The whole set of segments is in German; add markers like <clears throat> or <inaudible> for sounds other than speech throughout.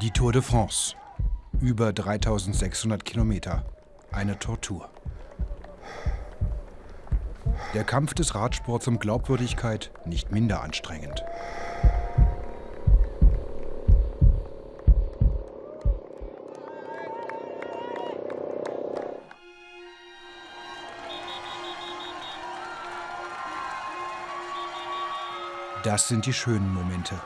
Die Tour de France. Über 3600 Kilometer. Eine Tortur. Der Kampf des Radsports um Glaubwürdigkeit nicht minder anstrengend. Das sind die schönen Momente.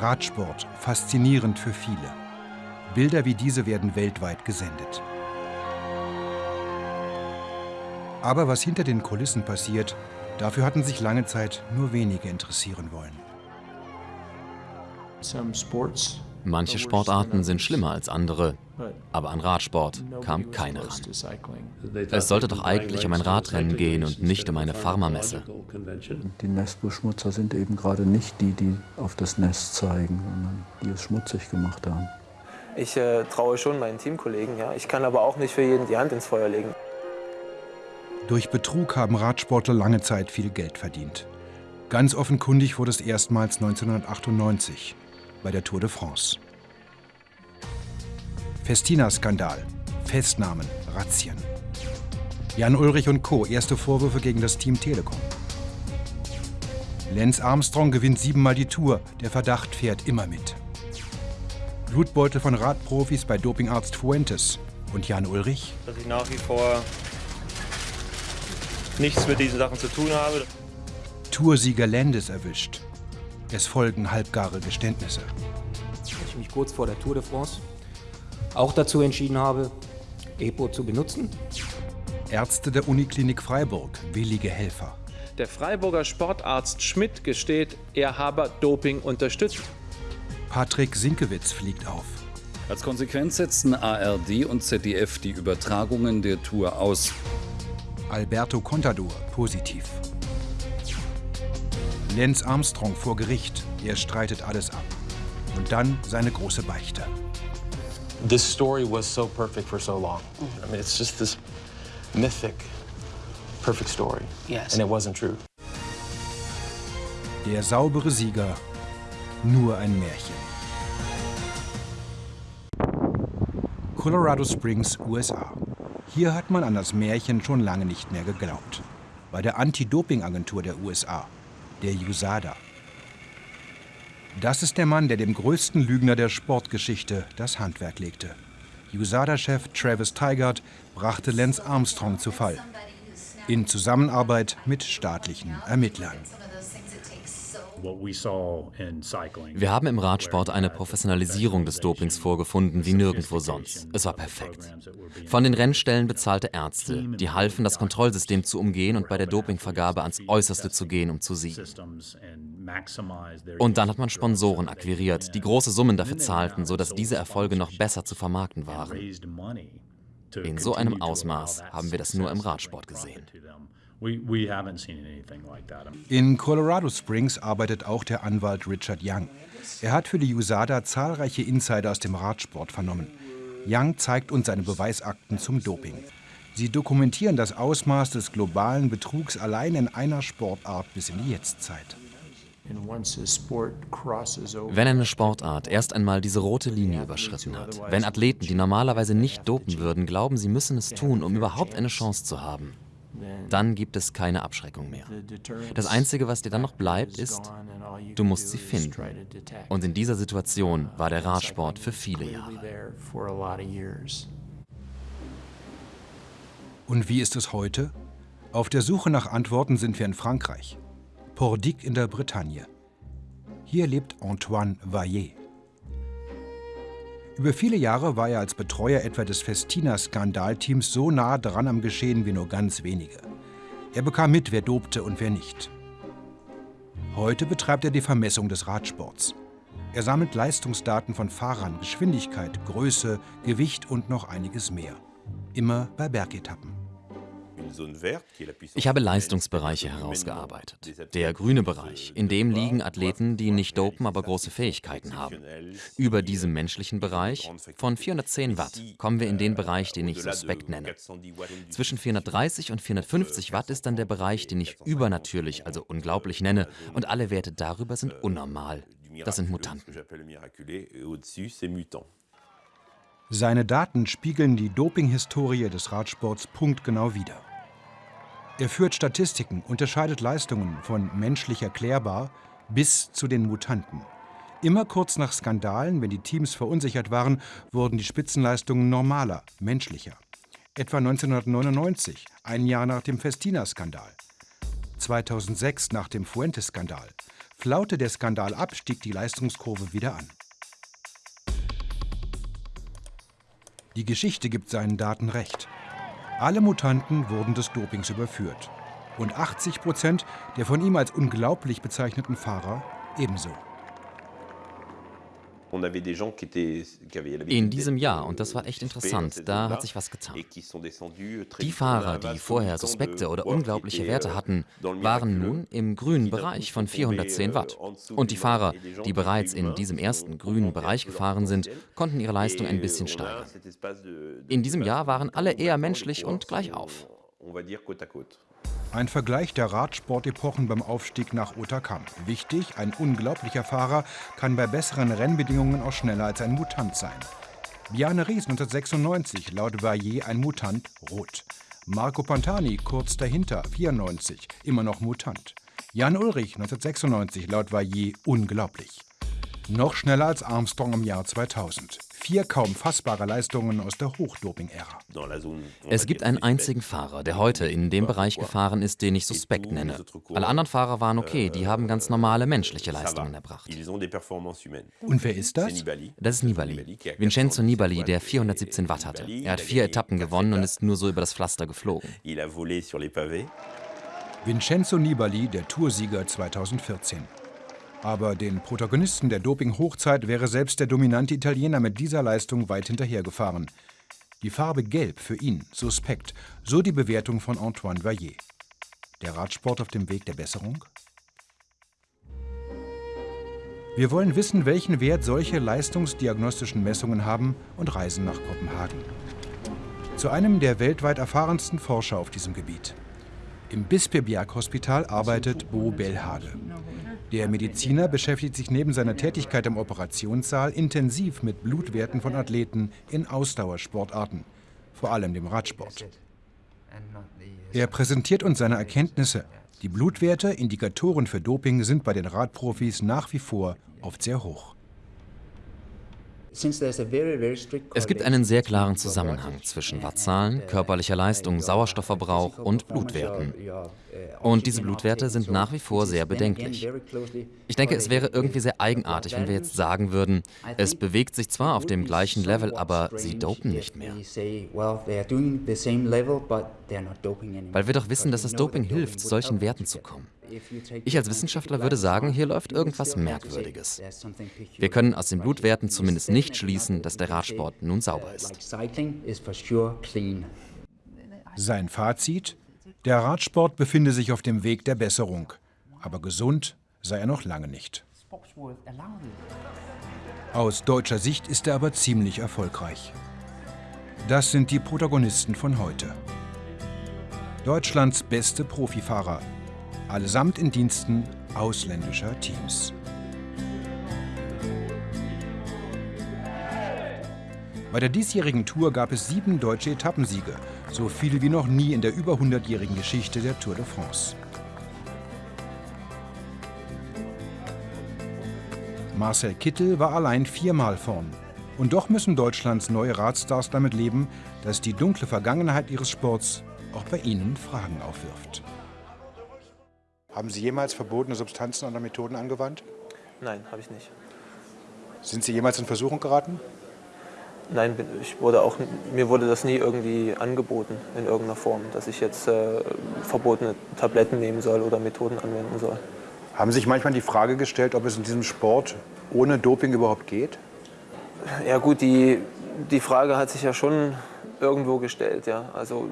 Radsport, faszinierend für viele. Bilder wie diese werden weltweit gesendet. Aber was hinter den Kulissen passiert, dafür hatten sich lange Zeit nur wenige interessieren wollen. Manche Sportarten sind schlimmer als andere, aber an Radsport kam keiner ran. Es sollte doch eigentlich um ein Radrennen gehen und nicht um eine Pharmamesse. Die Nestbeschmutzer sind eben gerade nicht die, die auf das Nest zeigen, sondern die es schmutzig gemacht haben. Ich äh, traue schon meinen Teamkollegen, ja. Ich kann aber auch nicht für jeden die Hand ins Feuer legen. Durch Betrug haben Radsportler lange Zeit viel Geld verdient. Ganz offenkundig wurde es erstmals 1998 bei der Tour de France. Festina-Skandal, Festnahmen, Razzien. Jan Ulrich und Co. erste Vorwürfe gegen das Team Telekom. Lance Armstrong gewinnt siebenmal die Tour, der Verdacht fährt immer mit. Blutbeutel von Radprofis bei Dopingarzt Fuentes. Und Jan Ulrich? Dass ich nach wie vor nichts mit diesen Sachen zu tun habe. Toursieger Landes erwischt. Es folgen halbgare Geständnisse. Ich mich kurz vor der Tour de France auch dazu entschieden habe, EPO zu benutzen. Ärzte der Uniklinik Freiburg, willige Helfer. Der Freiburger Sportarzt Schmidt gesteht, er habe Doping unterstützt. Patrick Sinkewitz fliegt auf. Als Konsequenz setzten ARD und ZDF die Übertragungen der Tour aus. Alberto Contador positiv. Lance Armstrong vor Gericht. Er streitet alles ab. Und dann seine große Beichte. This story was so perfect for so long. I mean, it's just this mythic, perfect story. Yes. And it wasn't true. Der saubere Sieger, nur ein Märchen. Colorado Springs, USA. Hier hat man an das Märchen schon lange nicht mehr geglaubt. Bei der Anti-Doping-Agentur der USA, der USADA. Das ist der Mann, der dem größten Lügner der Sportgeschichte das Handwerk legte. USADA-Chef Travis Tigard brachte Lance Armstrong zu Fall. In Zusammenarbeit mit staatlichen Ermittlern. Wir haben im Radsport eine Professionalisierung des Dopings vorgefunden wie nirgendwo sonst. Es war perfekt. Von den Rennstellen bezahlte Ärzte, die halfen, das Kontrollsystem zu umgehen und bei der Dopingvergabe ans Äußerste zu gehen, um zu siegen. Und dann hat man Sponsoren akquiriert, die große Summen dafür zahlten, sodass diese Erfolge noch besser zu vermarkten waren. In so einem Ausmaß haben wir das nur im Radsport gesehen. In Colorado Springs arbeitet auch der Anwalt Richard Young. Er hat für die USADA zahlreiche Insider aus dem Radsport vernommen. Young zeigt uns seine Beweisakten zum Doping. Sie dokumentieren das Ausmaß des globalen Betrugs allein in einer Sportart bis in die Jetztzeit. Wenn eine Sportart erst einmal diese rote Linie überschritten hat, wenn Athleten, die normalerweise nicht dopen würden, glauben, sie müssen es tun, um überhaupt eine Chance zu haben, dann gibt es keine Abschreckung mehr. Das Einzige, was dir dann noch bleibt, ist, du musst sie finden. Und in dieser Situation war der Radsport für viele Jahre. Und wie ist es heute? Auf der Suche nach Antworten sind wir in Frankreich. Pordic in der Bretagne. Hier lebt Antoine Vaillet. Über viele Jahre war er als Betreuer etwa des Festina-Skandalteams so nah dran am Geschehen wie nur ganz wenige. Er bekam mit, wer dopte und wer nicht. Heute betreibt er die Vermessung des Radsports. Er sammelt Leistungsdaten von Fahrern, Geschwindigkeit, Größe, Gewicht und noch einiges mehr. Immer bei Bergetappen. Ich habe Leistungsbereiche herausgearbeitet. Der grüne Bereich, in dem liegen Athleten, die nicht dopen, aber große Fähigkeiten haben. Über diesem menschlichen Bereich, von 410 Watt, kommen wir in den Bereich, den ich suspekt nenne. Zwischen 430 und 450 Watt ist dann der Bereich, den ich übernatürlich, also unglaublich nenne, und alle Werte darüber sind unnormal. Das sind Mutanten. Seine Daten spiegeln die Dopinghistorie des Radsports punktgenau wider. Er führt Statistiken, unterscheidet Leistungen von menschlich erklärbar bis zu den Mutanten. Immer kurz nach Skandalen, wenn die Teams verunsichert waren, wurden die Spitzenleistungen normaler, menschlicher. Etwa 1999, ein Jahr nach dem Festina-Skandal. 2006 nach dem Fuentes-Skandal. Flaute der Skandal ab, stieg die Leistungskurve wieder an. Die Geschichte gibt seinen Daten recht. Alle Mutanten wurden des Dopings überführt. Und 80 Prozent der von ihm als unglaublich bezeichneten Fahrer ebenso. In diesem Jahr, und das war echt interessant, da hat sich was getan. Die Fahrer, die vorher suspekte oder unglaubliche Werte hatten, waren nun im grünen Bereich von 410 Watt. Und die Fahrer, die bereits in diesem ersten grünen Bereich gefahren sind, konnten ihre Leistung ein bisschen steigern. In diesem Jahr waren alle eher menschlich und gleich auf. Ein Vergleich der Radsportepochen beim Aufstieg nach Otakam. Wichtig, ein unglaublicher Fahrer kann bei besseren Rennbedingungen auch schneller als ein Mutant sein. Bjarne Ries 1996, laut Vaillet ein Mutant, rot. Marco Pantani kurz dahinter, 94, immer noch Mutant. Jan Ulrich 1996, laut Vaillet unglaublich. Noch schneller als Armstrong im Jahr 2000. Vier kaum fassbare Leistungen aus der Hochdoping-Ära. Es gibt einen einzigen Fahrer, der heute in dem Bereich gefahren ist, den ich suspekt nenne. Alle anderen Fahrer waren okay, die haben ganz normale menschliche Leistungen erbracht. Und wer ist das? Das ist Nibali. Vincenzo Nibali, der 417 Watt hatte. Er hat vier Etappen gewonnen und ist nur so über das Pflaster geflogen. Vincenzo Nibali, der Toursieger 2014. Aber den Protagonisten der Doping-Hochzeit wäre selbst der dominante Italiener mit dieser Leistung weit hinterhergefahren. Die Farbe Gelb für ihn suspekt, so die Bewertung von Antoine Vaillet. Der Radsport auf dem Weg der Besserung? Wir wollen wissen, welchen Wert solche leistungsdiagnostischen Messungen haben und reisen nach Kopenhagen. Zu einem der weltweit erfahrensten Forscher auf diesem Gebiet. Im Bispebjerg Hospital arbeitet Bo Bellhage. Der Mediziner beschäftigt sich neben seiner Tätigkeit im Operationssaal intensiv mit Blutwerten von Athleten in Ausdauersportarten, vor allem dem Radsport. Er präsentiert uns seine Erkenntnisse. Die Blutwerte, Indikatoren für Doping, sind bei den Radprofis nach wie vor oft sehr hoch. Es gibt einen sehr klaren Zusammenhang zwischen Wattzahlen, körperlicher Leistung, Sauerstoffverbrauch und Blutwerten. Und diese Blutwerte sind nach wie vor sehr bedenklich. Ich denke, es wäre irgendwie sehr eigenartig, wenn wir jetzt sagen würden, es bewegt sich zwar auf dem gleichen Level, aber sie dopen nicht mehr. Weil wir doch wissen, dass das Doping hilft, zu solchen Werten zu kommen. Ich als Wissenschaftler würde sagen, hier läuft irgendwas Merkwürdiges. Wir können aus den Blutwerten zumindest nicht schließen, dass der Radsport nun sauber ist. Sein Fazit? Der Radsport befinde sich auf dem Weg der Besserung. Aber gesund sei er noch lange nicht. Aus deutscher Sicht ist er aber ziemlich erfolgreich. Das sind die Protagonisten von heute. Deutschlands beste Profifahrer, allesamt in Diensten ausländischer Teams. Bei der diesjährigen Tour gab es sieben deutsche Etappensiege, so viele wie noch nie in der über 100-jährigen Geschichte der Tour de France. Marcel Kittel war allein viermal vorn. Und doch müssen Deutschlands neue Radstars damit leben, dass die dunkle Vergangenheit ihres Sports auch bei ihnen Fragen aufwirft. Haben Sie jemals verbotene Substanzen oder Methoden angewandt? Nein, habe ich nicht. Sind Sie jemals in Versuchung geraten? Nein, ich wurde auch, mir wurde das nie irgendwie angeboten in irgendeiner Form, dass ich jetzt äh, verbotene Tabletten nehmen soll oder Methoden anwenden soll. Haben Sie sich manchmal die Frage gestellt, ob es in diesem Sport ohne Doping überhaupt geht? Ja gut, die, die Frage hat sich ja schon irgendwo gestellt. Ja. Also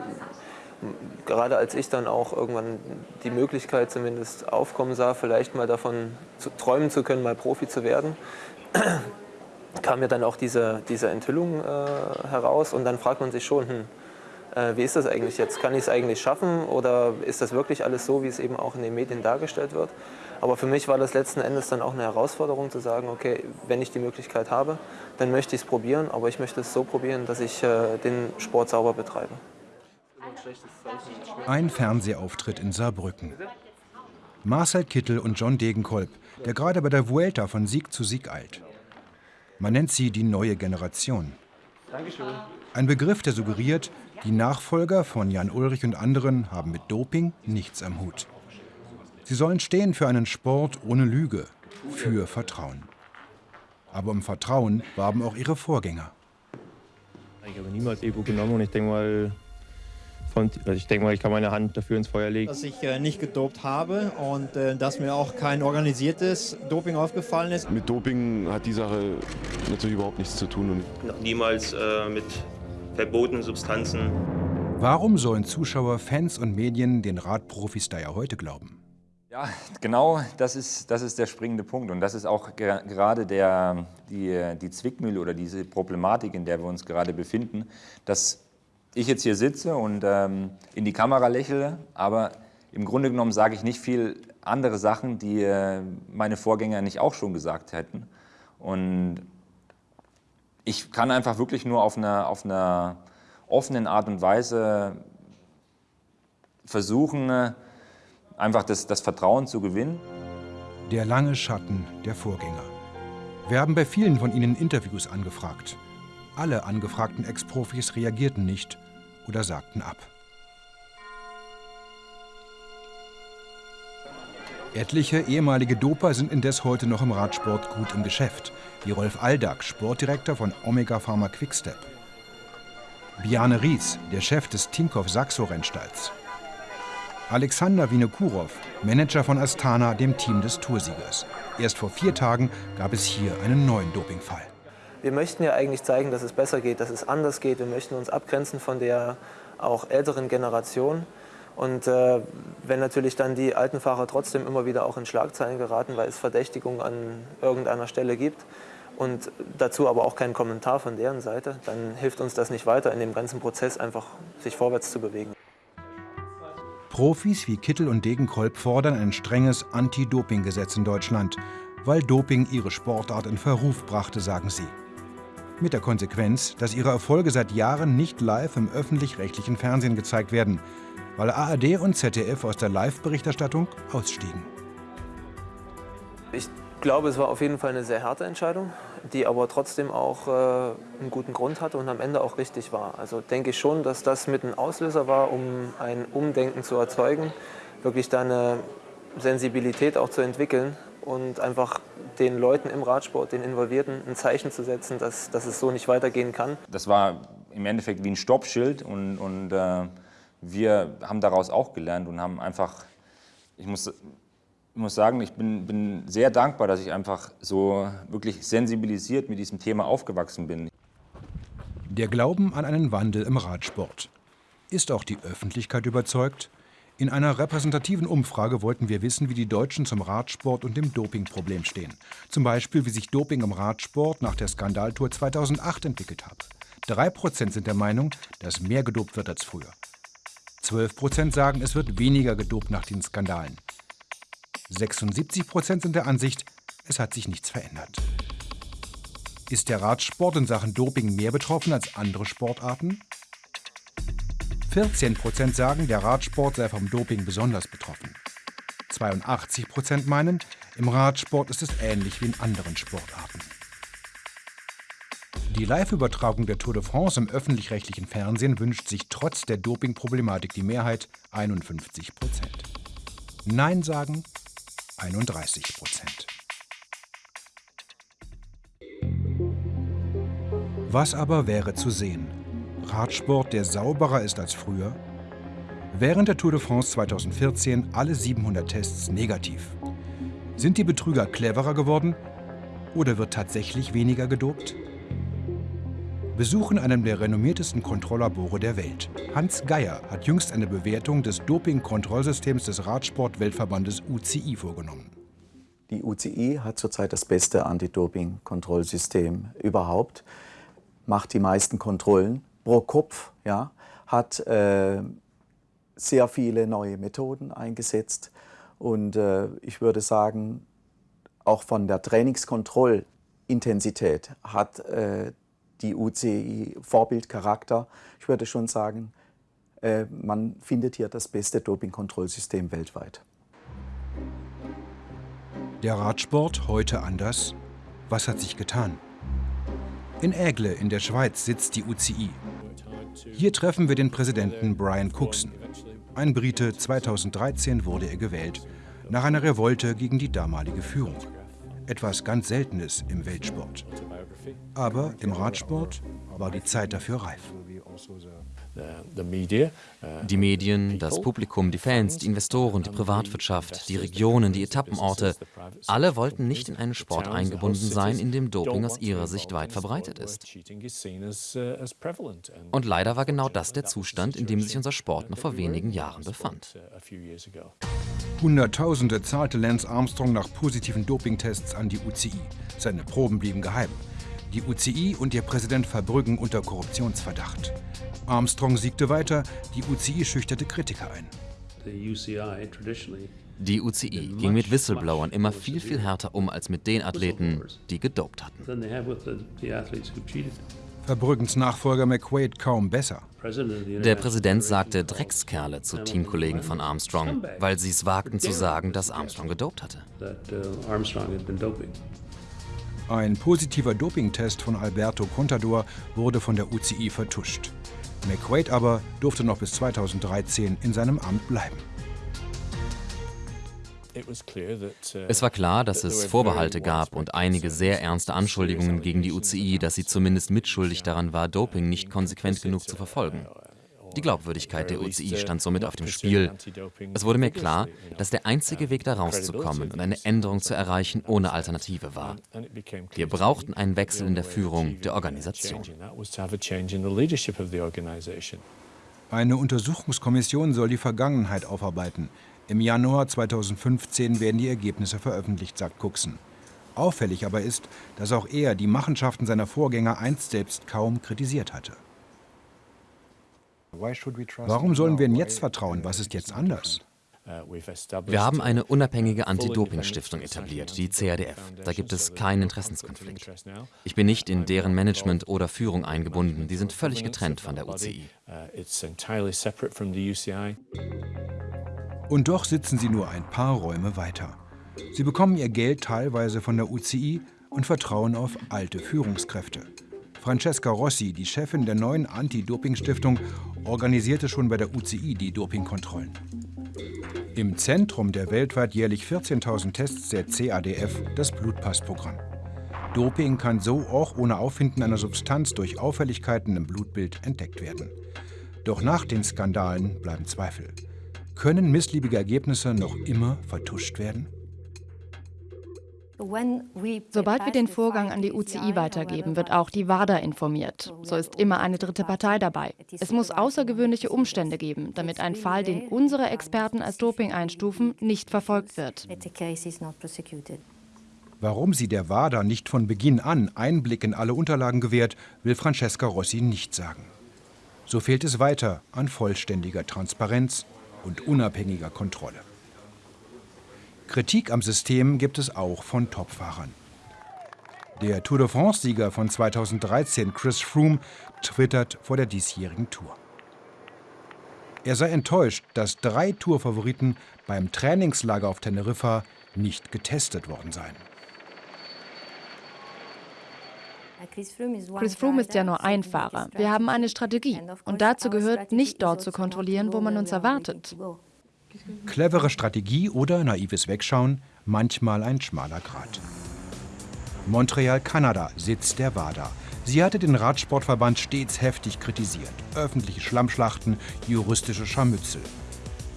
gerade als ich dann auch irgendwann die Möglichkeit zumindest aufkommen sah, vielleicht mal davon zu träumen zu können, mal Profi zu werden, <clears throat> kam mir dann auch diese, diese Enthüllung äh, heraus und dann fragt man sich schon, hm, äh, wie ist das eigentlich jetzt? Kann ich es eigentlich schaffen oder ist das wirklich alles so, wie es eben auch in den Medien dargestellt wird? Aber für mich war das letzten Endes dann auch eine Herausforderung zu sagen, okay, wenn ich die Möglichkeit habe, dann möchte ich es probieren, aber ich möchte es so probieren, dass ich äh, den Sport sauber betreibe. Ein Fernsehauftritt in Saarbrücken. Marcel Kittel und John Degenkolb, der gerade bei der Vuelta von Sieg zu Sieg eilt. Man nennt sie die neue Generation. Ein Begriff, der suggeriert, die Nachfolger von Jan Ulrich und anderen haben mit Doping nichts am Hut. Sie sollen stehen für einen Sport ohne Lüge, für Vertrauen. Aber um Vertrauen warben auch ihre Vorgänger. Ich habe niemals Epo genommen und ich denke mal, von, also ich denke mal, ich kann meine Hand dafür ins Feuer legen. Dass ich äh, nicht gedopt habe und äh, dass mir auch kein organisiertes Doping aufgefallen ist. Mit Doping hat die Sache natürlich überhaupt nichts zu tun. Und Noch niemals äh, mit verbotenen Substanzen. Warum sollen Zuschauer, Fans und Medien den Radprofis da ja heute glauben? Ja, genau, das ist, das ist der springende Punkt. Und das ist auch ger gerade der, die, die Zwickmühle oder diese Problematik, in der wir uns gerade befinden, dass ich jetzt hier sitze und ähm, in die Kamera lächle, aber im Grunde genommen sage ich nicht viel andere Sachen, die äh, meine Vorgänger nicht auch schon gesagt hätten. Und ich kann einfach wirklich nur auf einer, auf einer offenen Art und Weise versuchen, einfach das, das Vertrauen zu gewinnen. Der lange Schatten der Vorgänger. Wir haben bei vielen von ihnen Interviews angefragt. Alle angefragten Ex-Profis reagierten nicht oder sagten ab. Etliche ehemalige Doper sind indes heute noch im Radsport gut im Geschäft, wie Rolf Aldag, Sportdirektor von Omega Pharma Quickstep. Biane Ries, der Chef des Tinkoff Saxo Rennstalls. Alexander Vinokurov, Manager von Astana, dem Team des Toursiegers. Erst vor vier Tagen gab es hier einen neuen Dopingfall. Wir möchten ja eigentlich zeigen, dass es besser geht, dass es anders geht. Wir möchten uns abgrenzen von der auch älteren Generation. Und äh, wenn natürlich dann die alten Fahrer trotzdem immer wieder auch in Schlagzeilen geraten, weil es Verdächtigungen an irgendeiner Stelle gibt und dazu aber auch keinen Kommentar von deren Seite, dann hilft uns das nicht weiter, in dem ganzen Prozess einfach sich vorwärts zu bewegen. Profis wie Kittel und Degenkolb fordern ein strenges Anti-Doping-Gesetz in Deutschland, weil Doping ihre Sportart in Verruf brachte, sagen sie. Mit der Konsequenz, dass ihre Erfolge seit Jahren nicht live im öffentlich-rechtlichen Fernsehen gezeigt werden, weil ARD und ZDF aus der Live-Berichterstattung ausstiegen. Ich glaube, es war auf jeden Fall eine sehr harte Entscheidung, die aber trotzdem auch äh, einen guten Grund hatte und am Ende auch richtig war. Also denke ich schon, dass das mit ein Auslöser war, um ein Umdenken zu erzeugen, wirklich da eine Sensibilität auch zu entwickeln und einfach den Leuten im Radsport, den Involvierten, ein Zeichen zu setzen, dass, dass es so nicht weitergehen kann. Das war im Endeffekt wie ein Stoppschild und, und äh, wir haben daraus auch gelernt und haben einfach, ich muss, ich muss sagen, ich bin, bin sehr dankbar, dass ich einfach so wirklich sensibilisiert mit diesem Thema aufgewachsen bin. Der Glauben an einen Wandel im Radsport. Ist auch die Öffentlichkeit überzeugt? In einer repräsentativen Umfrage wollten wir wissen, wie die Deutschen zum Radsport und dem Dopingproblem stehen. Zum Beispiel, wie sich Doping im Radsport nach der Skandaltour 2008 entwickelt hat. Drei Prozent sind der Meinung, dass mehr gedopt wird als früher. 12 Prozent sagen, es wird weniger gedopt nach den Skandalen. 76 Prozent sind der Ansicht, es hat sich nichts verändert. Ist der Radsport in Sachen Doping mehr betroffen als andere Sportarten? 14 Prozent sagen, der Radsport sei vom Doping besonders betroffen. 82 Prozent meinen, im Radsport ist es ähnlich wie in anderen Sportarten. Die Live-Übertragung der Tour de France im öffentlich-rechtlichen Fernsehen wünscht sich trotz der Doping-Problematik die Mehrheit 51 Prozent. Nein sagen 31 Prozent. Was aber wäre zu sehen? Radsport, der sauberer ist als früher? Während der Tour de France 2014 alle 700 Tests negativ. Sind die Betrüger cleverer geworden oder wird tatsächlich weniger gedopt? besuchen einem der renommiertesten Kontrolllabore der Welt. Hans Geier hat jüngst eine Bewertung des Doping-Kontrollsystems des Radsport-Weltverbandes UCI vorgenommen. Die UCI hat zurzeit das beste Anti-Doping-Kontrollsystem überhaupt, macht die meisten Kontrollen pro Kopf, ja, hat äh, sehr viele neue Methoden eingesetzt und äh, ich würde sagen, auch von der Trainingskontrollintensität hat äh, die UCI Vorbildcharakter. Ich würde schon sagen, äh, man findet hier das beste Dopingkontrollsystem weltweit. Der Radsport heute anders? Was hat sich getan? In Aigle in der Schweiz sitzt die UCI. Hier treffen wir den Präsidenten Brian Cookson. Ein Brite, 2013 wurde er gewählt, nach einer Revolte gegen die damalige Führung. Etwas ganz Seltenes im Weltsport. Aber im Radsport war die Zeit dafür reif. Die Medien, das Publikum, die Fans, die Investoren, die Privatwirtschaft, die Regionen, die Etappenorte, alle wollten nicht in einen Sport eingebunden sein, in dem Doping aus ihrer Sicht weit verbreitet ist. Und leider war genau das der Zustand, in dem sich unser Sport noch vor wenigen Jahren befand. Hunderttausende zahlte Lance Armstrong nach positiven Dopingtests an die UCI. Seine Proben blieben geheim. Die UCI und ihr Präsident Verbrüggen unter Korruptionsverdacht. Armstrong siegte weiter, die UCI schüchterte Kritiker ein. Die UCI ging mit Whistleblowern immer viel, viel härter um als mit den Athleten, die gedopt hatten. Verbrüggens Nachfolger McQuaid kaum besser. Der Präsident sagte Dreckskerle zu Teamkollegen von Armstrong, weil sie es wagten zu sagen, dass Armstrong gedopt hatte. Ein positiver Dopingtest von Alberto Contador wurde von der UCI vertuscht. McQuaid aber durfte noch bis 2013 in seinem Amt bleiben. Es war klar, dass es Vorbehalte gab und einige sehr ernste Anschuldigungen gegen die UCI, dass sie zumindest mitschuldig daran war, Doping nicht konsequent genug zu verfolgen. Die Glaubwürdigkeit der UCI stand somit auf dem Spiel. Es wurde mir klar, dass der einzige Weg da rauszukommen und eine Änderung zu erreichen ohne Alternative war. Wir brauchten einen Wechsel in der Führung der Organisation. Eine Untersuchungskommission soll die Vergangenheit aufarbeiten. Im Januar 2015 werden die Ergebnisse veröffentlicht, sagt Cookson. Auffällig aber ist, dass auch er die Machenschaften seiner Vorgänger einst selbst kaum kritisiert hatte. Warum sollen wir ihnen jetzt vertrauen? Was ist jetzt anders? Wir haben eine unabhängige Anti-Doping-Stiftung etabliert, die CADF. Da gibt es keinen Interessenskonflikt. Ich bin nicht in deren Management oder Führung eingebunden. Die sind völlig getrennt von der UCI. Und doch sitzen sie nur ein paar Räume weiter. Sie bekommen ihr Geld teilweise von der UCI und vertrauen auf alte Führungskräfte. Francesca Rossi, die Chefin der neuen Anti-Doping-Stiftung, organisierte schon bei der UCI die Dopingkontrollen. Im Zentrum der weltweit jährlich 14.000 Tests der CADF das Blutpassprogramm. Doping kann so auch ohne Auffinden einer Substanz durch Auffälligkeiten im Blutbild entdeckt werden. Doch nach den Skandalen bleiben Zweifel. Können missliebige Ergebnisse noch immer vertuscht werden? Sobald wir den Vorgang an die UCI weitergeben, wird auch die WADA informiert. So ist immer eine dritte Partei dabei. Es muss außergewöhnliche Umstände geben, damit ein Fall, den unsere Experten als Doping einstufen, nicht verfolgt wird. Warum sie der WADA nicht von Beginn an Einblick in alle Unterlagen gewährt, will Francesca Rossi nicht sagen. So fehlt es weiter an vollständiger Transparenz und unabhängiger Kontrolle. Kritik am System gibt es auch von Topfahrern. Der Tour de France-Sieger von 2013, Chris Froome, twittert vor der diesjährigen Tour. Er sei enttäuscht, dass drei Tourfavoriten beim Trainingslager auf Teneriffa nicht getestet worden seien. Chris Froome ist ja nur ein Fahrer. Wir haben eine Strategie. Und dazu gehört, nicht dort zu kontrollieren, wo man uns erwartet. Clevere Strategie oder naives Wegschauen, manchmal ein schmaler Grat. Montreal, Kanada, Sitz der WADA. Sie hatte den Radsportverband stets heftig kritisiert. Öffentliche Schlammschlachten, juristische Scharmützel.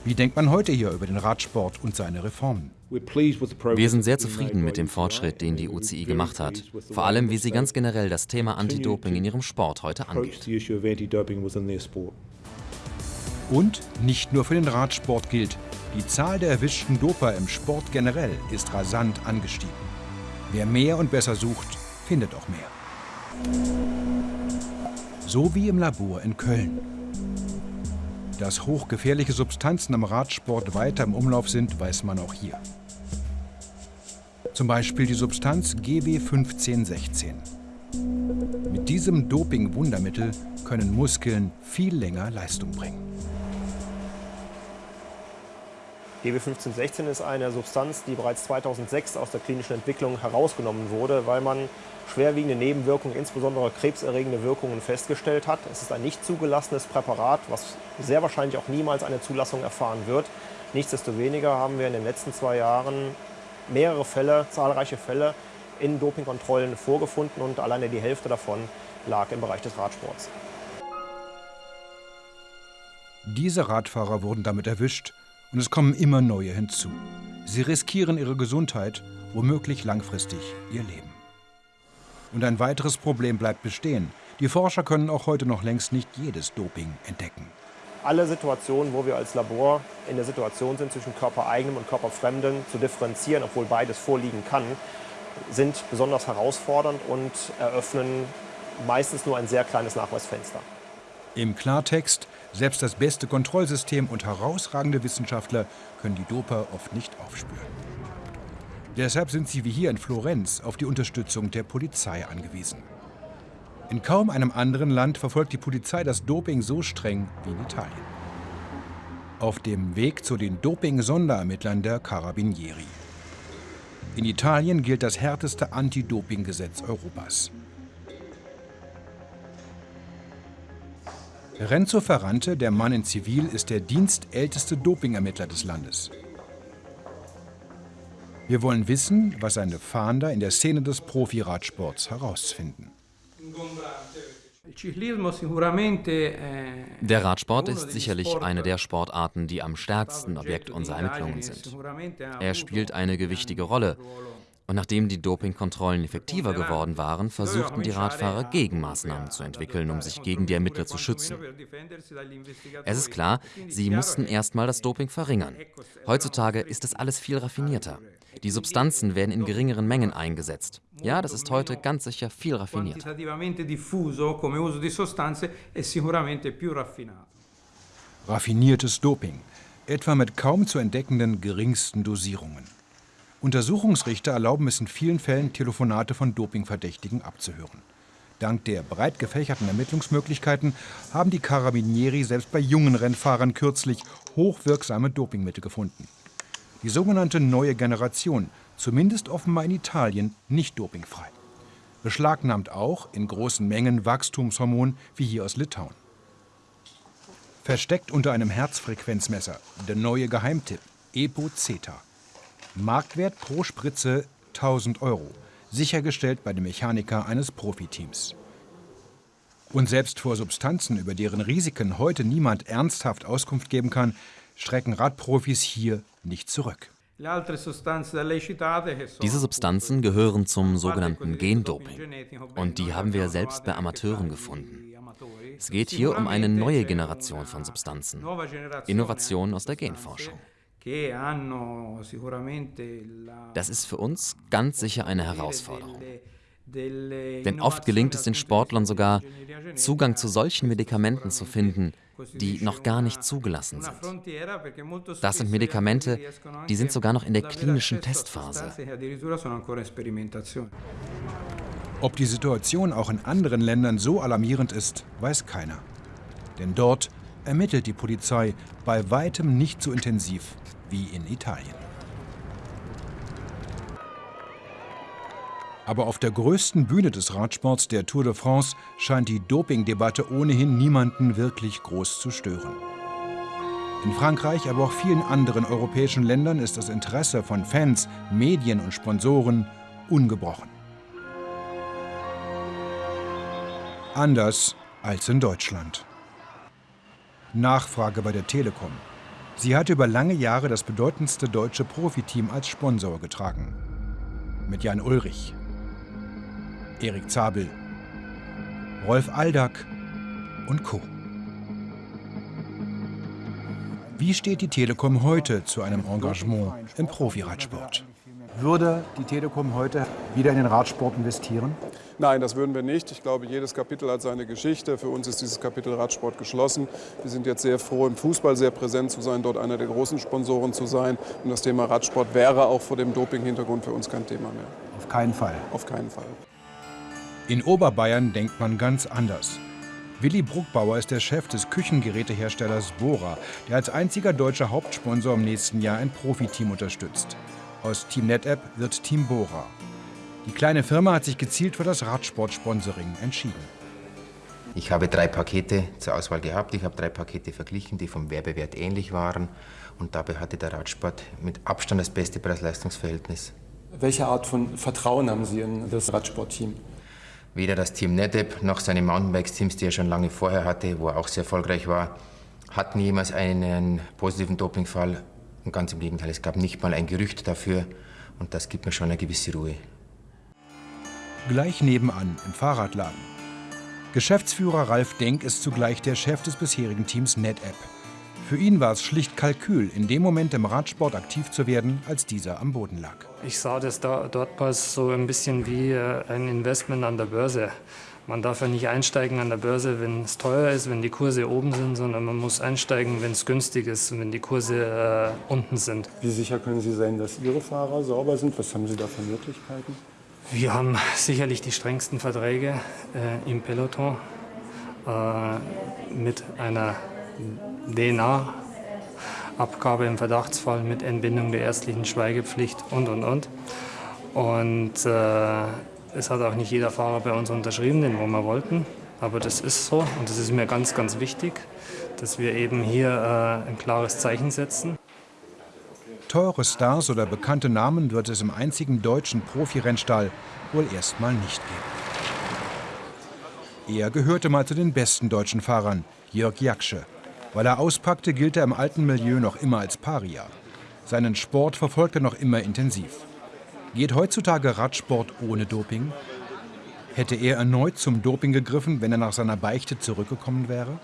Wie denkt man heute hier über den Radsport und seine Reformen? Wir sind sehr zufrieden mit dem Fortschritt, den die UCI gemacht hat. Vor allem, wie sie ganz generell das Thema Anti-Doping in ihrem Sport heute angeht. Und nicht nur für den Radsport gilt, die Zahl der erwischten Doper im Sport generell ist rasant angestiegen. Wer mehr und besser sucht, findet auch mehr. So wie im Labor in Köln. Dass hochgefährliche Substanzen am Radsport weiter im Umlauf sind, weiß man auch hier. Zum Beispiel die Substanz GW1516. Mit diesem Doping-Wundermittel können Muskeln viel länger Leistung bringen. GW1516 ist eine Substanz, die bereits 2006 aus der klinischen Entwicklung herausgenommen wurde, weil man schwerwiegende Nebenwirkungen, insbesondere krebserregende Wirkungen, festgestellt hat. Es ist ein nicht zugelassenes Präparat, was sehr wahrscheinlich auch niemals eine Zulassung erfahren wird. Nichtsdestoweniger haben wir in den letzten zwei Jahren mehrere Fälle, zahlreiche Fälle in Dopingkontrollen vorgefunden und alleine die Hälfte davon lag im Bereich des Radsports. Diese Radfahrer wurden damit erwischt und es kommen immer neue hinzu. Sie riskieren ihre Gesundheit, womöglich langfristig ihr Leben. Und ein weiteres Problem bleibt bestehen. Die Forscher können auch heute noch längst nicht jedes Doping entdecken. Alle Situationen, wo wir als Labor in der Situation sind, zwischen körpereigenem und körperfremdem zu differenzieren, obwohl beides vorliegen kann, sind besonders herausfordernd und eröffnen meistens nur ein sehr kleines Nachweisfenster. Im Klartext, selbst das beste Kontrollsystem und herausragende Wissenschaftler können die Doper oft nicht aufspüren. Deshalb sind sie wie hier in Florenz auf die Unterstützung der Polizei angewiesen. In kaum einem anderen Land verfolgt die Polizei das Doping so streng wie in Italien. Auf dem Weg zu den Doping-Sonderermittlern der Carabinieri. In Italien gilt das härteste Anti-Doping-Gesetz Europas. Renzo Ferrante, der Mann in Zivil, ist der dienstälteste Dopingermittler des Landes. Wir wollen wissen, was seine Fahnder in der Szene des Profiradsports herausfinden. Der Radsport ist sicherlich eine der Sportarten, die am stärksten Objekt unserer Ermittlungen sind. Er spielt eine gewichtige Rolle und nachdem die Dopingkontrollen effektiver geworden waren, versuchten die Radfahrer Gegenmaßnahmen zu entwickeln, um sich gegen die Ermittler zu schützen. Es ist klar, sie mussten erstmal das Doping verringern. Heutzutage ist es alles viel raffinierter. Die Substanzen werden in geringeren Mengen eingesetzt. Ja, das ist heute ganz sicher viel raffinierter. Raffiniertes Doping, etwa mit kaum zu entdeckenden geringsten Dosierungen. Untersuchungsrichter erlauben es in vielen Fällen, Telefonate von Dopingverdächtigen abzuhören. Dank der breit gefächerten Ermittlungsmöglichkeiten haben die Carabinieri selbst bei jungen Rennfahrern kürzlich hochwirksame Dopingmittel gefunden. Die sogenannte neue Generation, zumindest offenbar in Italien, nicht dopingfrei. Beschlagnahmt auch in großen Mengen Wachstumshormon wie hier aus Litauen. Versteckt unter einem Herzfrequenzmesser der neue Geheimtipp EPO-Zeta. Marktwert pro Spritze 1000 Euro, sichergestellt bei dem Mechaniker eines Profiteams. Und selbst vor Substanzen, über deren Risiken heute niemand ernsthaft Auskunft geben kann, strecken Radprofis hier nicht zurück. Diese Substanzen gehören zum sogenannten Gendoping. Und die haben wir selbst bei Amateuren gefunden. Es geht hier um eine neue Generation von Substanzen. Innovationen aus der Genforschung. Das ist für uns ganz sicher eine Herausforderung. Denn oft gelingt es den Sportlern sogar, Zugang zu solchen Medikamenten zu finden, die noch gar nicht zugelassen sind. Das sind Medikamente, die sind sogar noch in der klinischen Testphase. Ob die Situation auch in anderen Ländern so alarmierend ist, weiß keiner. Denn dort ermittelt die Polizei bei weitem nicht so intensiv wie in Italien. Aber auf der größten Bühne des Radsports, der Tour de France, scheint die Dopingdebatte ohnehin niemanden wirklich groß zu stören. In Frankreich, aber auch vielen anderen europäischen Ländern ist das Interesse von Fans, Medien und Sponsoren ungebrochen. Anders als in Deutschland. Nachfrage bei der Telekom. Sie hatte über lange Jahre das bedeutendste deutsche Profiteam als Sponsor getragen. Mit Jan Ulrich, Erik Zabel, Rolf Aldag und Co. Wie steht die Telekom heute zu einem Engagement im Profiradsport? Würde die Telekom heute wieder in den Radsport investieren? Nein, das würden wir nicht. Ich glaube, jedes Kapitel hat seine Geschichte. Für uns ist dieses Kapitel Radsport geschlossen. Wir sind jetzt sehr froh, im Fußball sehr präsent zu sein, dort einer der großen Sponsoren zu sein. Und das Thema Radsport wäre auch vor dem Doping-Hintergrund für uns kein Thema mehr. Auf keinen Fall. Auf keinen Fall. In Oberbayern denkt man ganz anders. Willi Bruckbauer ist der Chef des Küchengeräteherstellers Bora, der als einziger deutscher Hauptsponsor im nächsten Jahr ein Profiteam unterstützt. Aus Team NetApp wird Team Bora. Die kleine Firma hat sich gezielt für das Radsport-Sponsoring entschieden. Ich habe drei Pakete zur Auswahl gehabt. Ich habe drei Pakete verglichen, die vom Werbewert ähnlich waren. Und dabei hatte der Radsport mit Abstand das beste Preis-Leistungs-Verhältnis. Welche Art von Vertrauen haben Sie in das Radsportteam? Weder das Team NetApp noch seine Mountainbikes-Teams, die er schon lange vorher hatte, wo er auch sehr erfolgreich war, hatten jemals einen positiven Dopingfall. Und ganz im Gegenteil, es gab nicht mal ein Gerücht dafür. Und das gibt mir schon eine gewisse Ruhe. Gleich nebenan, im Fahrradladen. Geschäftsführer Ralf Denk ist zugleich der Chef des bisherigen Teams NetApp. Für ihn war es schlicht Kalkül, in dem Moment im Radsport aktiv zu werden, als dieser am Boden lag. Ich sah das da, dort so ein bisschen wie äh, ein Investment an der Börse. Man darf ja nicht einsteigen an der Börse, wenn es teuer ist, wenn die Kurse oben sind, sondern man muss einsteigen, wenn es günstig ist und wenn die Kurse äh, unten sind. Wie sicher können Sie sein, dass Ihre Fahrer sauber sind? Was haben Sie da für Möglichkeiten? Wir haben sicherlich die strengsten Verträge äh, im Peloton äh, mit einer DNA-Abgabe im Verdachtsfall mit Entbindung der ärztlichen Schweigepflicht und, und, und. Und äh, es hat auch nicht jeder Fahrer bei uns unterschrieben, den wir wollten. Aber das ist so und das ist mir ganz, ganz wichtig, dass wir eben hier äh, ein klares Zeichen setzen. Teure Stars oder bekannte Namen wird es im einzigen deutschen Profirennstall wohl erstmal nicht geben. Er gehörte mal zu den besten deutschen Fahrern, Jörg Jaksche. Weil er auspackte, gilt er im alten Milieu noch immer als Paria. Seinen Sport verfolgt er noch immer intensiv. Geht heutzutage Radsport ohne Doping? Hätte er erneut zum Doping gegriffen, wenn er nach seiner Beichte zurückgekommen wäre?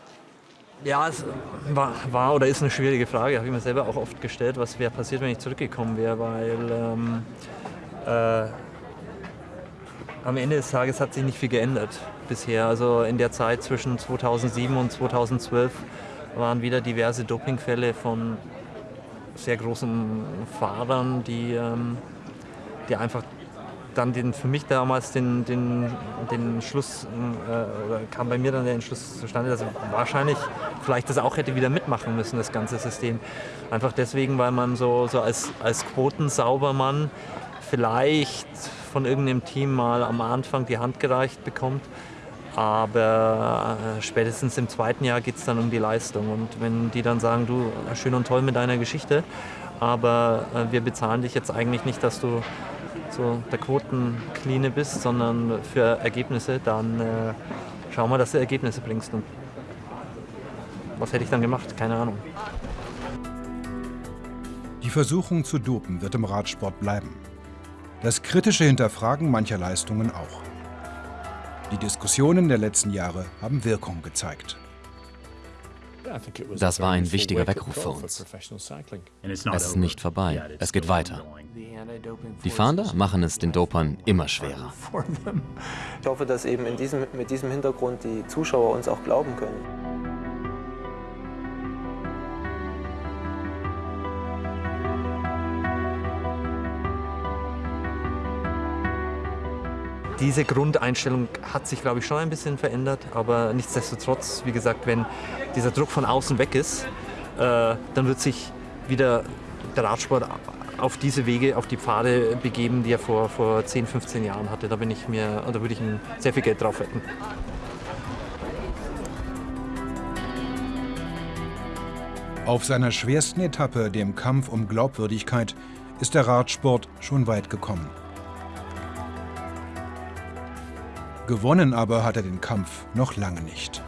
Ja, es war, war oder ist eine schwierige Frage. Habe ich mir selber auch oft gestellt, was wäre passiert, wenn ich zurückgekommen wäre, weil ähm, äh, am Ende des Tages hat sich nicht viel geändert bisher. Also in der Zeit zwischen 2007 und 2012 waren wieder diverse Dopingfälle von sehr großen Fahrern, die, ähm, die einfach dann den, für mich damals den, den, den Schluss, äh, kam bei mir dann der Entschluss zustande, dass ich wahrscheinlich vielleicht das auch hätte wieder mitmachen müssen, das ganze System. Einfach deswegen, weil man so, so als, als Quotensaubermann vielleicht von irgendeinem Team mal am Anfang die Hand gereicht bekommt aber äh, spätestens im zweiten Jahr geht es dann um die Leistung. Und wenn die dann sagen, du, schön und toll mit deiner Geschichte, aber äh, wir bezahlen dich jetzt eigentlich nicht, dass du so der Quotenkline bist, sondern für Ergebnisse, dann äh, schau mal, dass du Ergebnisse bringst. Und was hätte ich dann gemacht? Keine Ahnung. Die Versuchung zu dopen wird im Radsport bleiben. Das kritische Hinterfragen mancher Leistungen auch. Die Diskussionen der letzten Jahre haben Wirkung gezeigt. Das war ein wichtiger Weckruf für uns. Es ist nicht vorbei, es geht weiter. Die Fahnder machen es den Dopern immer schwerer. Ich hoffe, dass eben in diesem, mit diesem Hintergrund die Zuschauer uns auch glauben können. Diese Grundeinstellung hat sich, glaube ich, schon ein bisschen verändert. Aber nichtsdestotrotz, wie gesagt, wenn dieser Druck von außen weg ist, äh, dann wird sich wieder der Radsport auf diese Wege, auf die Pfade begeben, die er vor, vor 10, 15 Jahren hatte. Da bin ich mir, da würde ich ihm sehr viel Geld drauf wetten. Auf seiner schwersten Etappe, dem Kampf um Glaubwürdigkeit, ist der Radsport schon weit gekommen. Gewonnen aber hat er den Kampf noch lange nicht.